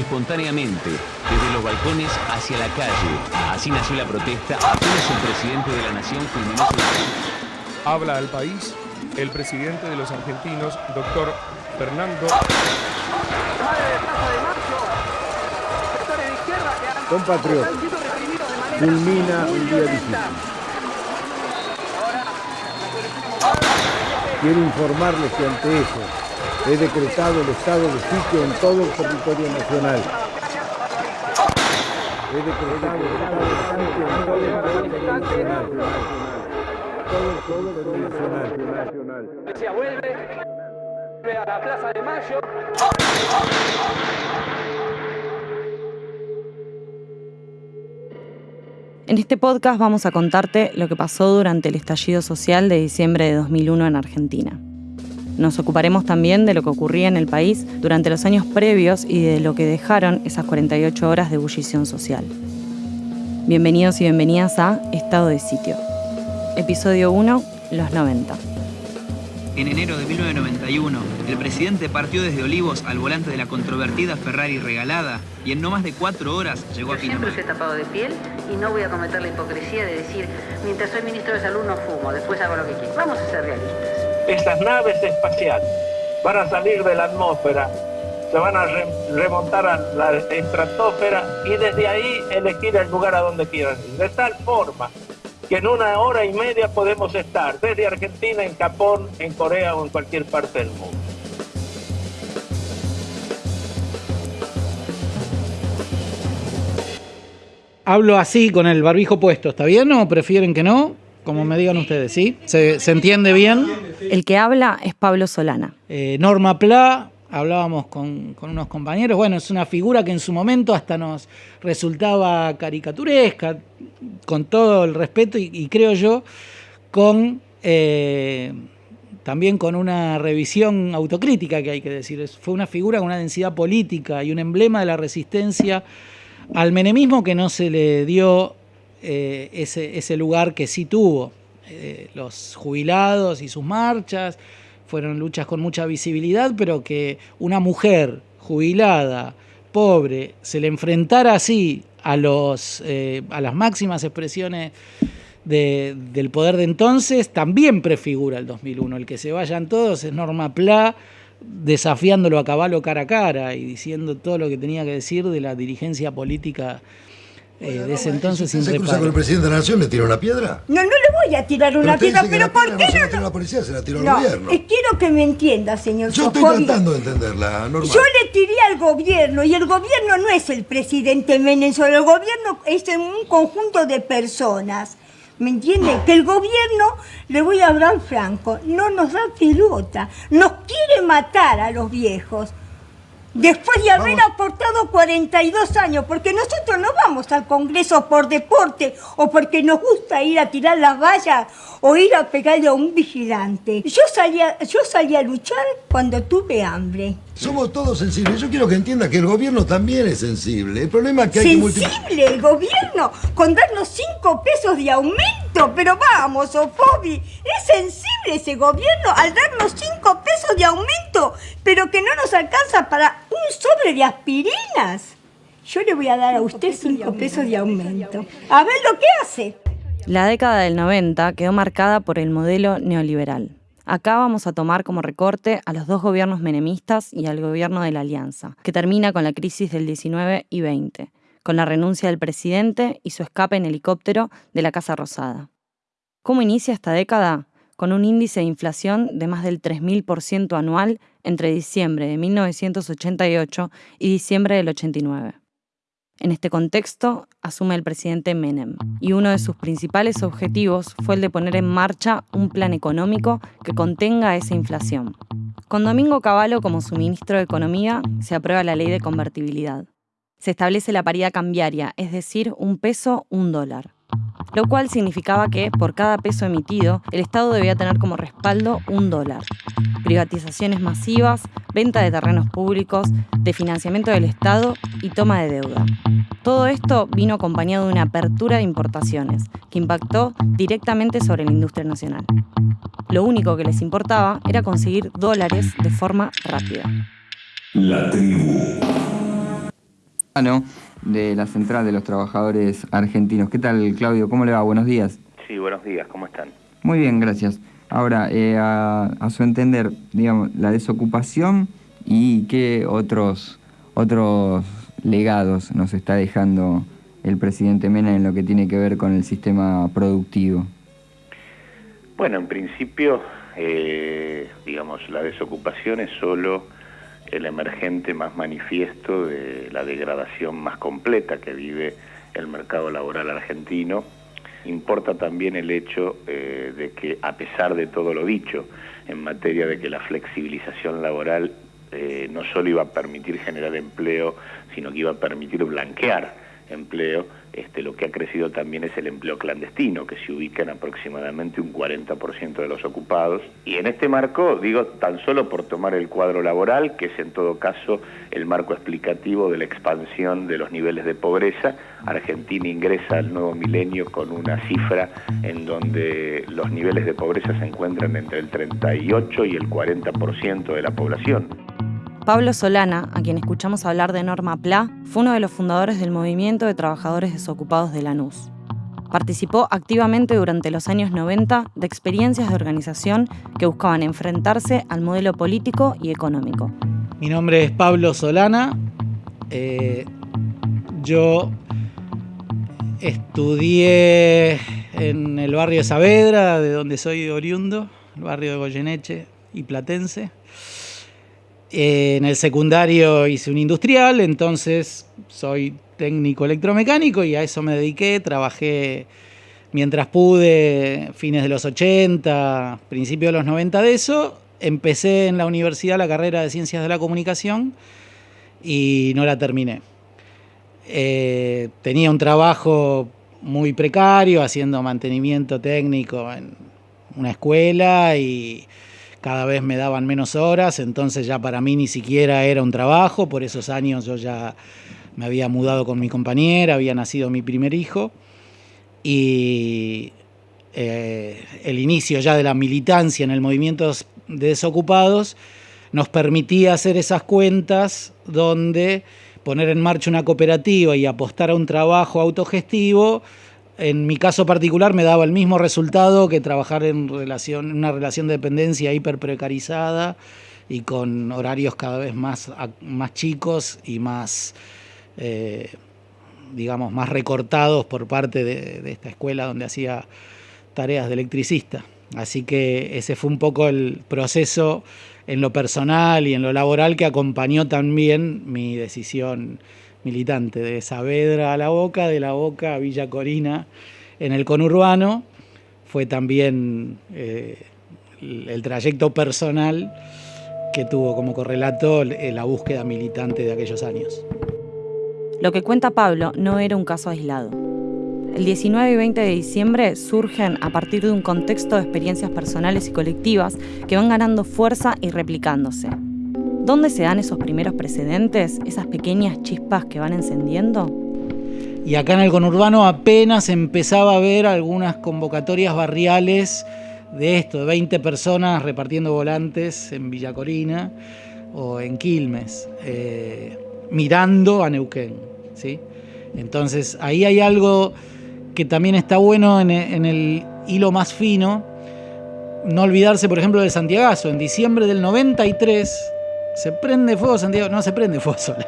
espontáneamente desde los balcones hacia la calle. Así nació la protesta apenas el presidente de la nación culminó su... Habla al país el presidente de los argentinos, doctor Fernando. Compatriota, culmina un día difícil. Quiero informarles que ante eso he decretado el estado de sitio en todo el territorio nacional. He decretado el estado de sitio en todo el territorio nacional. Todo el territorio nacional. vuelve a la Plaza de Mayo. En este podcast vamos a contarte lo que pasó durante el estallido social de diciembre de 2001 en Argentina. Nos ocuparemos también de lo que ocurría en el país durante los años previos y de lo que dejaron esas 48 horas de ebullición social. Bienvenidos y bienvenidas a Estado de Sitio. Episodio 1, los 90. En enero de 1991, el presidente partió desde Olivos al volante de la controvertida Ferrari regalada y en no más de cuatro horas llegó Yo a siempre Pinamar. os he tapado de piel y no voy a cometer la hipocresía de decir, mientras soy ministro de salud no fumo, después hago lo que quiero. Vamos a ser realistas. Estas naves espaciales van a salir de la atmósfera, se van a re- remontar a la estratosfera y desde ahí elegir el lugar a donde quieran ir. De tal forma que en una hora y media podemos estar desde Argentina, en Japón, en Corea o en cualquier parte del mundo. Hablo así con el barbijo puesto, ¿está bien o prefieren que no? Como me digan ustedes, ¿sí? ¿Se, se entiende bien? El que habla es Pablo Solana. Eh, Norma Pla, hablábamos con, con unos compañeros, bueno, es una figura que en su momento hasta nos resultaba caricaturesca, con todo el respeto y, y creo yo, con eh, también con una revisión autocrítica que hay que decir. Fue una figura con una densidad política y un emblema de la resistencia al menemismo que no se le dio eh, ese, ese lugar que sí tuvo. Eh, los jubilados y sus marchas fueron luchas con mucha visibilidad, pero que una mujer jubilada, pobre, se le enfrentara así a, los, eh, a las máximas expresiones de- del poder de entonces, también prefigura el 2001. El que se vayan todos es Norma Pla desafiándolo a caballo cara a cara y diciendo todo lo que tenía que decir de la dirigencia política eh, de ese entonces sin ¿Se cruza con el reparo. presidente de la Nación le tira una piedra? No, no le voy a tirar una piedra, pero ¿por qué no se la tiró la policía, se la tiró al No, gobierno. eh, quiero que me entienda, señor Yo estoy tratando de entenderla, Norma. Yo le tiré al gobierno y el gobierno no es el presidente Menem, solo el gobierno es un conjunto de personas. ¿Me entiende? Que el gobierno, le voy a hablar franco, no nos da pelota, nos quiere matar a los viejos. Después de haber aportado 42 años, porque nosotros no vamos al Congreso por deporte o porque nos gusta ir a tirar las vallas o ir a pegarle a un vigilante. Yo salí a, yo salí a luchar cuando tuve hambre. Somos todos sensibles. Yo quiero que entienda que el gobierno también es sensible. El problema es que hay que. Sensible el gobierno con darnos 5 pesos de aumento, pero vamos, Opovi, es sensible ese gobierno al darnos 5 pesos de aumento, pero que no nos alcanza para un sobre de aspirinas. Yo le voy a dar a usted 5 pesos de aumento. A ver lo que hace. La década del 90 quedó marcada por el modelo neoliberal. Acá vamos a tomar como recorte a los dos gobiernos menemistas y al gobierno de la Alianza, que termina con la crisis del 19 y 20, con la renuncia del presidente y su escape en helicóptero de la Casa Rosada. ¿Cómo inicia esta década? Con un índice de inflación de más del 3.000% anual entre diciembre de 1988 y diciembre del 89. En este contexto, asume el presidente Menem, y uno de sus principales objetivos fue el de poner en marcha un plan económico que contenga esa inflación. Con Domingo Cavallo como su ministro de Economía, se aprueba la ley de convertibilidad. Se establece la paridad cambiaria, es decir, un peso, un dólar. Lo cual significaba que, por cada peso emitido, el Estado debía tener como respaldo un dólar. Privatizaciones masivas, venta de terrenos públicos, de financiamiento del Estado y toma de deuda. Todo esto vino acompañado de una apertura de importaciones, que impactó directamente sobre la industria nacional. Lo único que les importaba era conseguir dólares de forma rápida. La tribu. De la Central de los Trabajadores Argentinos. ¿Qué tal, Claudio? ¿Cómo le va? Buenos días. Sí, buenos días. ¿Cómo están? Muy bien, gracias. Ahora, eh, a, su entender, digamos, la desocupación y qué otros, otros legados nos está dejando el presidente Mena en lo que tiene que ver con el sistema productivo. Bueno, en principio, eh, digamos, la desocupación es solo el emergente más manifiesto de la degradación más completa que vive el mercado laboral argentino. Importa también el hecho eh, de que, a pesar de todo lo dicho en materia de que la flexibilización laboral eh, no solo iba a permitir generar empleo, sino que iba a permitir blanquear empleo, este, lo que ha crecido también es el empleo clandestino, que se ubica en aproximadamente un 40% de los ocupados. Y en este marco, digo, tan solo por tomar el cuadro laboral, que es en todo caso el marco explicativo de la expansión de los niveles de pobreza, Argentina ingresa al nuevo milenio con una cifra en donde los niveles de pobreza se encuentran entre el 38 y el 40% de la población. Pablo Solana, a quien escuchamos hablar de Norma PLA, fue uno de los fundadores del movimiento de trabajadores desocupados de Lanús. Participó activamente durante los años 90 de experiencias de organización que buscaban enfrentarse al modelo político y económico. Mi nombre es Pablo Solana. Eh, yo estudié en el barrio de Saavedra, de donde soy oriundo, el barrio de Goyeneche y Platense en el secundario hice un industrial, entonces soy técnico electromecánico y a eso me dediqué. Trabajé mientras pude, fines de los 80, principios de los 90 de eso. Empecé en la universidad la carrera de Ciencias de la Comunicación y no la terminé. Eh, tenía un trabajo muy precario haciendo mantenimiento técnico en una escuela y cada vez me daban menos horas, entonces ya para mí ni siquiera era un trabajo, por esos años yo ya me había mudado con mi compañera, había nacido mi primer hijo. Y eh, el inicio ya de la militancia en el movimiento de desocupados nos permitía hacer esas cuentas donde poner en marcha una cooperativa y apostar a un trabajo autogestivo en mi caso particular me daba el mismo resultado que trabajar en relación, una relación de dependencia hiper precarizada y con horarios cada vez más, más chicos y más, eh, digamos, más recortados por parte de, esta escuela donde hacía tareas de electricista. Así que ese fue un poco el proceso en lo personal y en lo laboral que acompañó también mi decisión militante, de Saavedra a La Boca, de La Boca a Villa Corina en el conurbano. Fue también eh, el, trayecto personal que tuvo como correlato eh, la búsqueda militante de aquellos años. Lo que cuenta Pablo no era un caso aislado. El 19 y 20 de diciembre surgen a partir de un contexto de experiencias personales y colectivas que van ganando fuerza y replicándose. ¿Dónde se dan esos primeros precedentes, esas pequeñas chispas que van encendiendo? Y acá en el conurbano apenas empezaba a ver algunas convocatorias barriales de esto, de 20 personas repartiendo volantes en Villa Corina o en Quilmes, eh, mirando a Neuquén. ¿sí? Entonces ahí hay algo que también está bueno en el hilo más fino, no olvidarse, por ejemplo, del Santiagazo. En diciembre del 93, se prende fuego Santiago, no se prende fuego sola.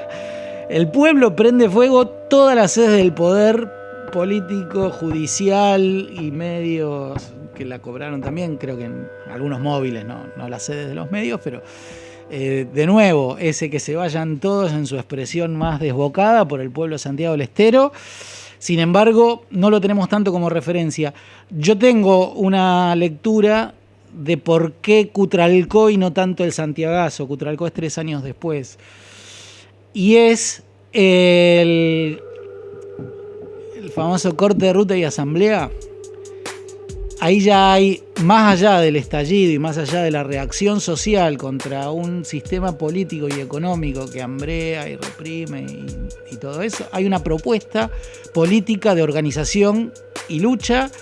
El pueblo prende fuego todas las sedes del poder político, judicial y medios que la cobraron también, creo que en algunos móviles, no, no las sedes de los medios, pero eh, de nuevo, ese que se vayan todos en su expresión más desbocada por el pueblo de Santiago del Estero. Sin embargo, no lo tenemos tanto como referencia. Yo tengo una lectura de por qué Cutralcó y no tanto el Santiagazo. Cutralcó es tres años después. Y es el, el famoso corte de ruta y asamblea. Ahí ya hay, más allá del estallido y más allá de la reacción social contra un sistema político y económico que hambrea y reprime y, y todo eso, hay una propuesta política de organización y lucha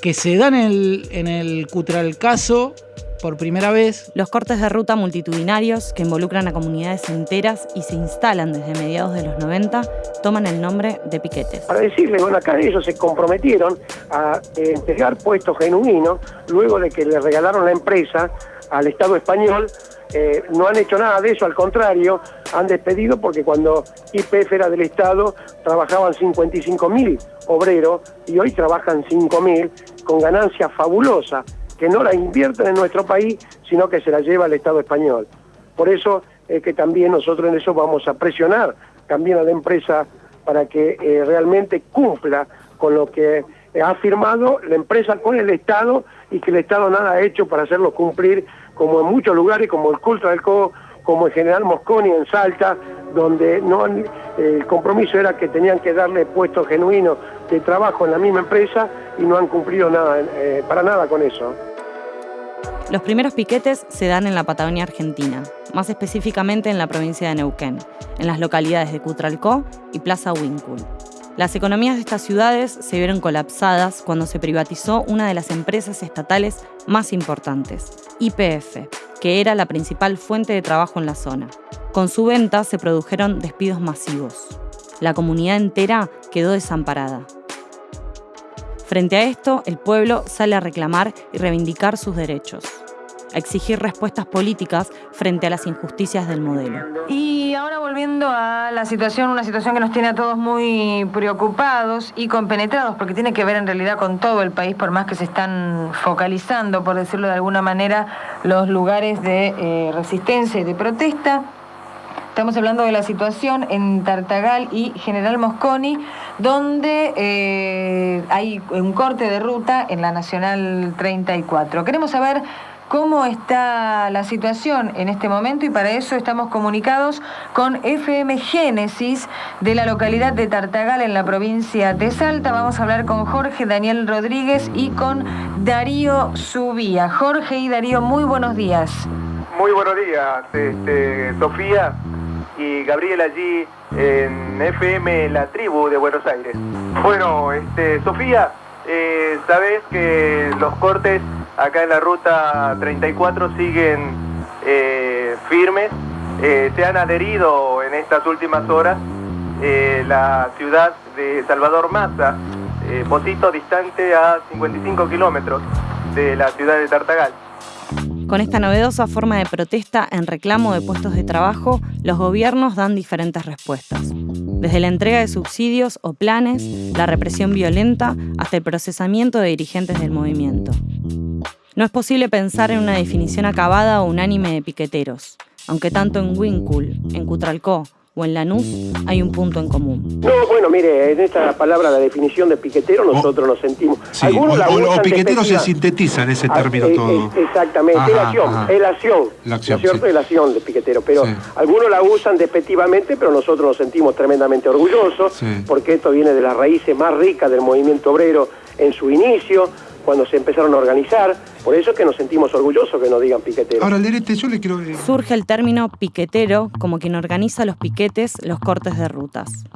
que se dan en el, en el Cutralcaso por primera vez. Los cortes de ruta multitudinarios que involucran a comunidades enteras y se instalan desde mediados de los 90 toman el nombre de piquetes. Para decirle, bueno, acá ellos se comprometieron a eh, entregar puestos genuinos luego de que le regalaron la empresa al Estado español. Eh, no han hecho nada de eso, al contrario, han despedido porque cuando IPF era del Estado trabajaban 55 mil obreros y hoy trabajan 5 mil con ganancias fabulosas que no la invierten en nuestro país, sino que se la lleva el Estado español. Por eso es que también nosotros en eso vamos a presionar también a la empresa para que eh, realmente cumpla con lo que ha firmado la empresa con el Estado y que el Estado nada ha hecho para hacerlo cumplir, como en muchos lugares, como el Culto del Co, como el General Mosconi en Salta, donde el compromiso era que tenían que darle puestos genuinos de trabajo en la misma empresa y no han cumplido nada, eh, para nada con eso. Los primeros piquetes se dan en la Patagonia Argentina, más específicamente en la provincia de Neuquén, en las localidades de Cutralcó y Plaza Wincul. Las economías de estas ciudades se vieron colapsadas cuando se privatizó una de las empresas estatales más importantes, IPF, que era la principal fuente de trabajo en la zona. Con su venta se produjeron despidos masivos. La comunidad entera quedó desamparada. Frente a esto, el pueblo sale a reclamar y reivindicar sus derechos, a exigir respuestas políticas frente a las injusticias del modelo. Volviendo a la situación, una situación que nos tiene a todos muy preocupados y compenetrados, porque tiene que ver en realidad con todo el país, por más que se están focalizando, por decirlo de alguna manera, los lugares de eh, resistencia y de protesta. Estamos hablando de la situación en Tartagal y General Mosconi, donde eh, hay un corte de ruta en la Nacional 34. Queremos saber cómo está la situación en este momento y para eso estamos comunicados con FM Génesis de la localidad de Tartagal en la provincia de Salta. Vamos a hablar con Jorge Daniel Rodríguez y con Darío Subía. Jorge y Darío, muy buenos días. Muy buenos días, este, Sofía y Gabriel allí en FM La Tribu de Buenos Aires. Bueno, este, Sofía, eh, sabes que los cortes acá en la ruta 34 siguen eh, firmes, eh, se han adherido en estas últimas horas la ciudad de Salvador Maza, Posito distante a 55 kilómetros de la ciudad de Tartagal. Con esta novedosa forma de protesta en reclamo de puestos de trabajo, los gobiernos dan diferentes respuestas. Desde la entrega de subsidios o planes, la represión violenta, hasta el procesamiento de dirigentes del movimiento. No es posible pensar en una definición acabada o unánime de piqueteros, aunque tanto en Wincul, en Cutralcó o en Lanús hay un punto en común. No, bueno, mire, en esta palabra, la definición de piquetero, nosotros nos sentimos. Sí, Algunos o, o, piquetero se sintetiza en ese ah, término eh, todo. Eh, exactamente, es la acción, es la acción, la acción. Es la acción de piquetero, pero algunos la usan despectivamente, pero nosotros nos sentimos tremendamente orgullosos, porque esto viene de las raíces más ricas del movimiento obrero en su inicio, cuando se empezaron a organizar. Por eso es que nos sentimos orgullosos que nos digan piquetero. Ahora, Lerete, yo le quiero... Surge el término piquetero como quien organiza los piquetes, los cortes de rutas.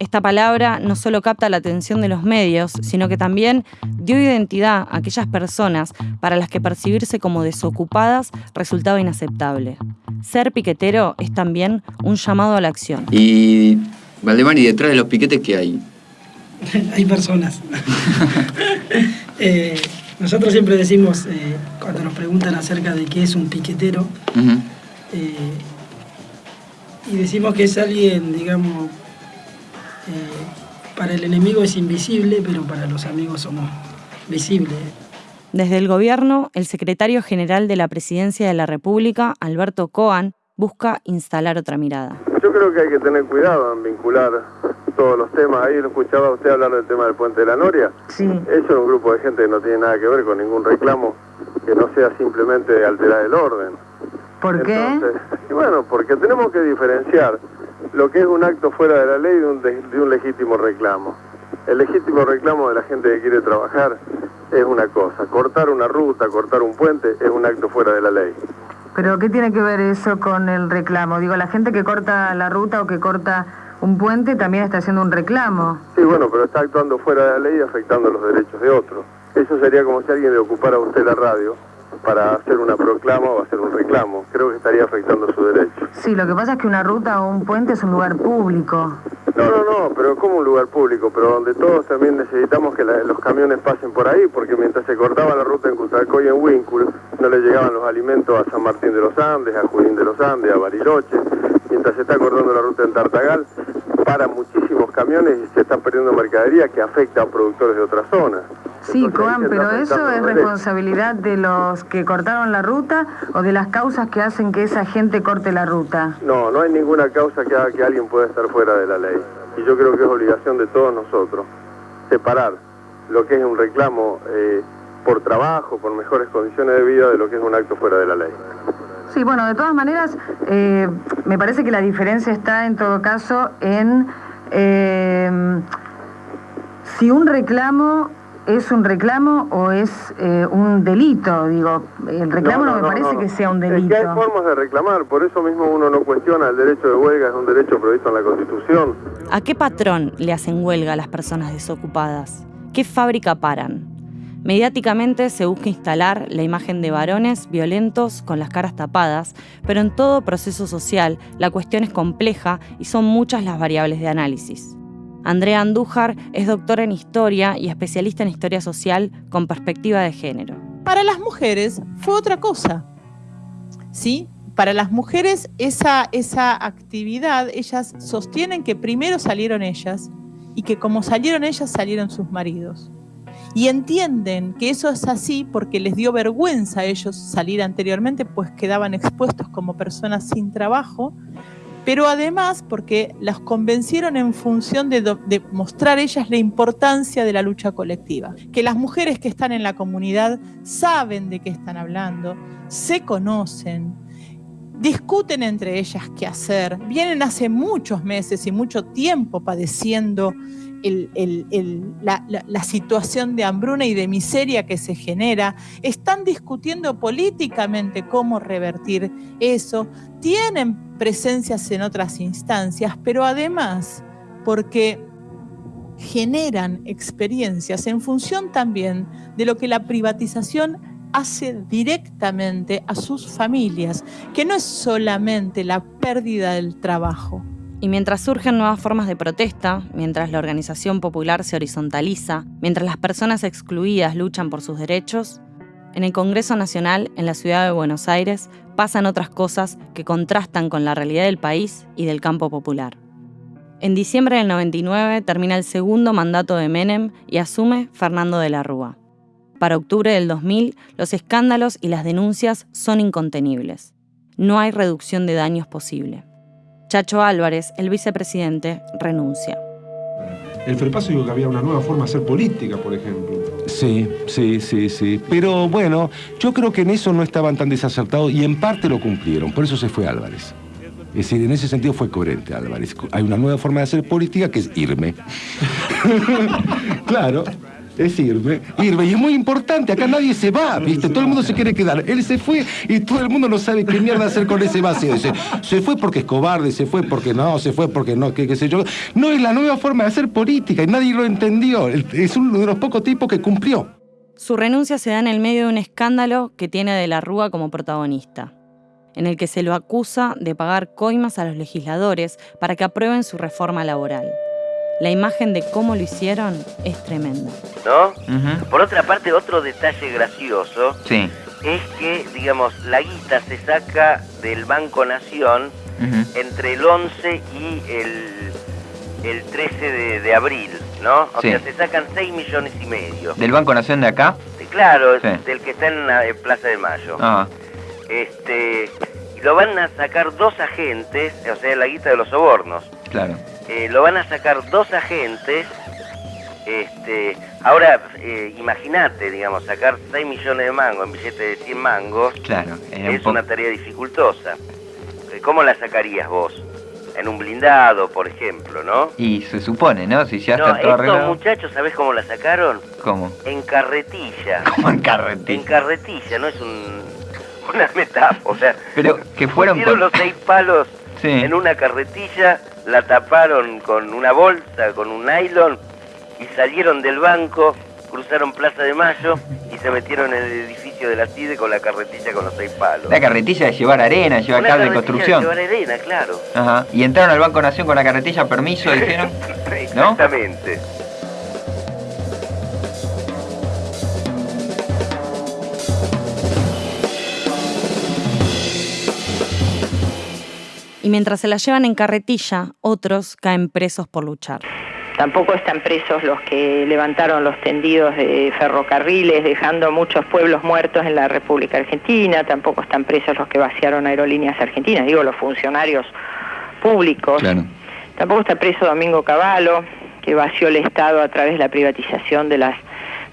Esta palabra no solo capta la atención de los medios, sino que también dio identidad a aquellas personas para las que percibirse como desocupadas resultaba inaceptable. Ser piquetero es también un llamado a la acción. Y, Valdemar, ¿y detrás de los piquetes qué hay? hay personas. Eh, nosotros siempre decimos, eh, cuando nos preguntan acerca de qué es un piquetero, eh, y decimos que es alguien, digamos, para el enemigo es invisible, pero para los amigos somos visibles. Desde el gobierno, el secretario general de la Presidencia de la República, Alberto Coan, busca instalar otra mirada. Yo creo que hay que tener cuidado en vincular todos los temas. Ahí lo escuchaba usted hablar del tema del puente de la Noria. Sí. Eso es un grupo de gente que no tiene nada que ver con ningún reclamo que no sea simplemente alterar el orden. ¿Por qué? Y bueno, porque tenemos que diferenciar lo que es un acto fuera de la ley de un, de un legítimo reclamo. El legítimo reclamo de la gente que quiere trabajar es una cosa. Cortar una ruta, cortar un puente es un acto fuera de la ley. Pero ¿qué tiene que ver eso con el reclamo? Digo, la gente que corta la ruta o que corta un puente también está haciendo un reclamo. Sí, bueno, pero está actuando fuera de la ley y afectando los derechos de otros. Eso sería como si alguien le ocupara a usted la radio para hacer una proclama o hacer un reclamo. Creo que estaría afectando su derecho. Sí, lo que pasa es que una ruta o un puente es un lugar público. No, no, no, pero como un lugar público, pero donde todos también necesitamos que la- los camiones pasen por ahí, porque mientras se cortaba la ruta en Custalcoy y en Wincul, no le llegaban los alimentos a San Martín de los Andes, a Junín de los Andes, a Bariloche. Mientras se está cortando la ruta en Tartagal, paran muchísimos camiones y se está perdiendo mercadería que afecta a productores de otras zonas. Sí, se pero eso es responsabilidad de los que cortaron la ruta o de las causas que hacen que esa gente corte la ruta. No, no hay ninguna causa que haga que alguien pueda estar fuera de la ley. Y yo creo que es obligación de todos nosotros separar lo que es un reclamo eh, por trabajo, por mejores condiciones de vida, de lo que es un acto fuera de la ley. Sí, bueno, de todas maneras, eh, me parece que la diferencia está en todo caso en eh, si un reclamo es un reclamo o es eh, un delito. Digo, el reclamo no, me parece no. que sea un Es que hay delito. formas de reclamar, por eso mismo uno no cuestiona el derecho de huelga, es un derecho previsto en la Constitución. ¿A qué patrón le hacen huelga a las personas desocupadas? ¿Qué fábrica paran? Mediáticamente se busca instalar la imagen de varones violentos con las caras tapadas, pero en todo proceso social la cuestión es compleja y son muchas las variables de análisis. Andrea Andújar es doctora en historia y especialista en historia social con perspectiva de género. Para las mujeres fue otra cosa. ¿Sí? Para las mujeres esa, esa actividad, ellas sostienen que primero salieron ellas y que como salieron ellas salieron sus maridos. Y entienden que eso es así porque les dio vergüenza a ellos salir anteriormente, pues quedaban expuestos como personas sin trabajo, pero además porque las convencieron en función de, de mostrar ellas la importancia de la lucha colectiva. Que las mujeres que están en la comunidad saben de qué están hablando, se conocen, discuten entre ellas qué hacer, vienen hace muchos meses y mucho tiempo padeciendo la situación de hambruna y de miseria que se genera, están discutiendo políticamente cómo revertir eso, tienen presencias en otras instancias, pero además porque generan experiencias en función también de lo que la privatización hace directamente a sus familias, que no es solamente la pérdida del trabajo. Y mientras surgen nuevas formas de protesta, mientras la organización popular se horizontaliza, mientras las personas excluidas luchan por sus derechos, en el Congreso Nacional, en la ciudad de Buenos Aires, pasan otras cosas que contrastan con la realidad del país y del campo popular. En diciembre del 99 termina el segundo mandato de Menem y asume Fernando de la Rúa. Para octubre del 2000, los escándalos y las denuncias son incontenibles. No hay reducción de daños posible. Chacho Álvarez, el vicepresidente, renuncia. El Frepaso dijo que había una nueva forma de hacer política, por ejemplo. Sí, sí, sí, sí. Pero bueno, yo creo que en eso no estaban tan desacertados y en parte lo cumplieron. Por eso se fue Álvarez. Es decir, en ese sentido fue coherente Álvarez. Hay una nueva forma de hacer política que es irme. claro. Es irme, irme, y es muy importante, acá nadie se va, ¿viste? Todo el mundo se quiere quedar. Él se fue y todo el mundo no sabe qué mierda hacer con ese vacío. Dice, se fue porque es cobarde, se fue porque no, se fue porque no, qué, qué sé yo. No es la nueva forma de hacer política y nadie lo entendió. Es uno de los pocos tipos que cumplió. Su renuncia se da en el medio de un escándalo que tiene a De la Rúa como protagonista, en el que se lo acusa de pagar coimas a los legisladores para que aprueben su reforma laboral. La imagen de cómo lo hicieron es tremenda. ¿no? Por otra parte, otro detalle gracioso Sí. es que, digamos, la guita se saca del Banco Nación entre el 11 y el, el 13 de, de abril, ¿no? O Sí. sea, se sacan 6 millones y medio. ¿Del Banco Nación de acá? Claro, Sí. del que está en la en Plaza de Mayo. Ah, Este, y lo van a sacar dos agentes, o sea, la guita de los sobornos. claro. Eh, lo van a sacar dos agentes. Este, ahora, eh, imagínate, digamos, sacar 6 millones de mangos en billete de 100 mangos Claro. es un una tarea dificultosa. Eh, ¿Cómo la sacarías vos? En un blindado, por ejemplo, ¿no? Y se supone, ¿no? Si ya no, está todo estos arreglado. muchachos, ¿sabés cómo la sacaron? ¿Cómo? En carretilla. ¿Cómo en carretilla? En carretilla, no es un, una metáfora. O sea, Pero que fueron con- los seis palos Sí. en una carretilla, la taparon con una bolsa, con un nylon, y salieron del banco, cruzaron Plaza de Mayo y se metieron en el edificio de la CIDE con la carretilla con los seis palos. La carretilla de llevar arena, llevar Una cable de construcción. llevar arena, claro. Ajá. Y entraron al Banco Nación con la carretilla, permiso, dijeron. ¿No? Y mientras se la llevan en carretilla, otros caen presos por luchar. Tampoco están presos los que levantaron los tendidos de ferrocarriles, dejando muchos pueblos muertos en la República Argentina. Tampoco están presos los que vaciaron aerolíneas argentinas, digo, los funcionarios públicos. Tampoco está preso Domingo Cavallo, que vació el Estado a través de la privatización de las,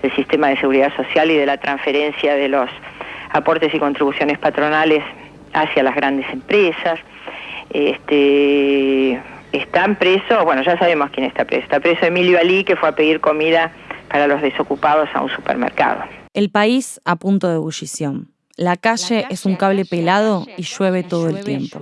del sistema de seguridad social y de la transferencia de los aportes y contribuciones patronales hacia las grandes empresas. Este, están presos, bueno, ya sabemos quién está preso. Está preso Emilio Ali, que fue a pedir comida para los desocupados a un supermercado. El país a punto de ebullición. La calle es un cable pelado y llueve todo el tiempo.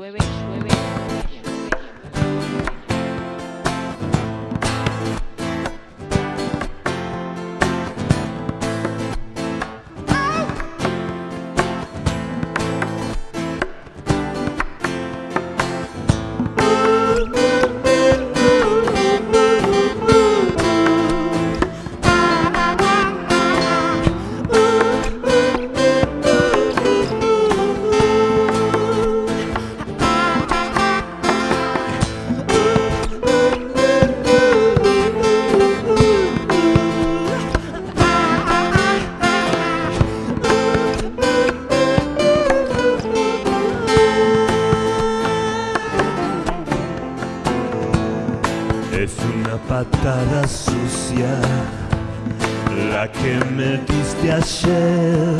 Me diste ayer.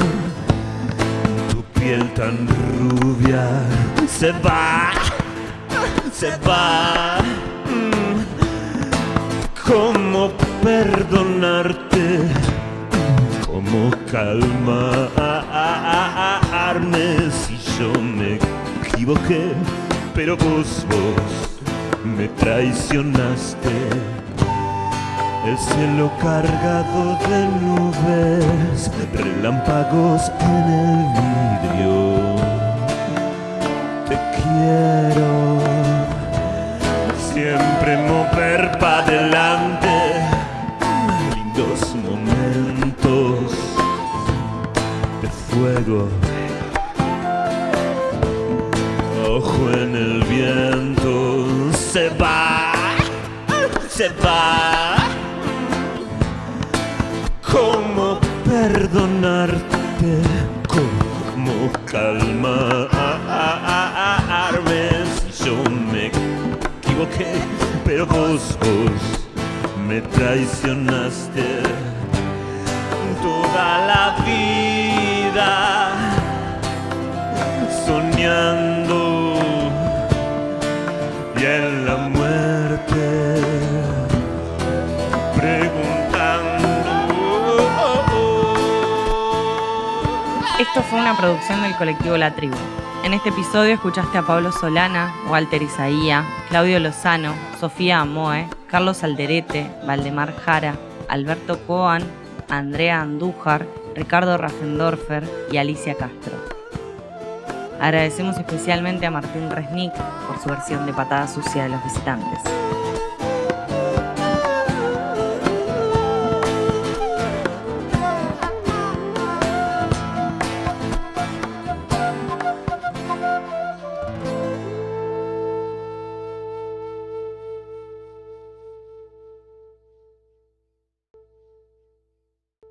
Tu piel tan rubia se va, se va. Mm. ¿Cómo perdonarte? ¿Cómo calmarme si yo me equivoqué? Pero vos, vos me traicionaste. El cielo cargado de nubes, relámpagos en el vidrio. Te quiero siempre mover para adelante. Lindos momentos de fuego. Ojo en el viento, se va, se va. Perdonarte? ¿Cómo calmarme si yo me equivoqué? Pero vos, vos me traicionaste toda la vida soñando Esto fue una producción del colectivo La Tribu. En este episodio escuchaste a Pablo Solana, Walter Isaía, Claudio Lozano, Sofía Amoe, Carlos Alderete, Valdemar Jara, Alberto Coan, Andrea Andújar, Ricardo Raffendorfer y Alicia Castro. Agradecemos especialmente a Martín Resnick por su versión de Patada Sucia de los Visitantes.